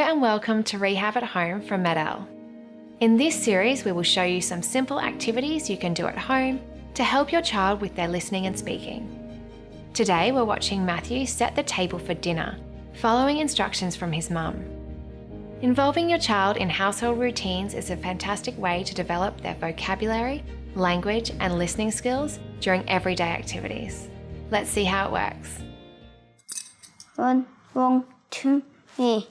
and welcome to Rehab at Home from MED-EL. In this series, we will show you some simple activities you can do at home to help your child with their listening and speaking. Today, we're watching Matthew set the table for dinner, following instructions from his mum. Involving your child in household routines is a fantastic way to develop their vocabulary, language, and listening skills during everyday activities. Let's see how it works. One, one, two, three.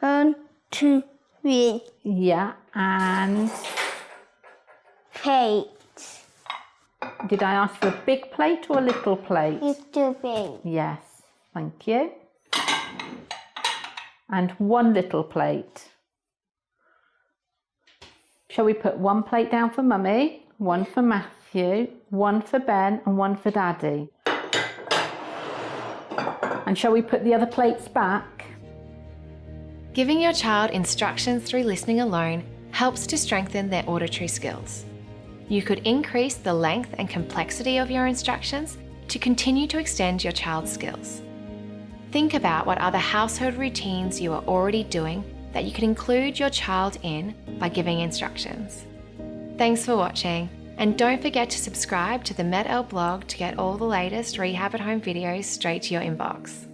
One, two, three. Yeah, and Plate. did I ask for a big plate or a little plate? Little big. Yes, thank you. And one little plate. Shall we put one plate down for Mummy, one for Matthew, one for Ben, and one for Daddy? And shall we put the other plates back? Giving your child instructions through listening alone helps to strengthen their auditory skills. You could increase the length and complexity of your instructions to continue to extend your child's skills. Think about what other household routines you are already doing that you can include your child in by giving instructions. Thanks for watching, and don't forget to subscribe to the MED-EL blog to get all the latest Rehab at Home videos straight to your inbox.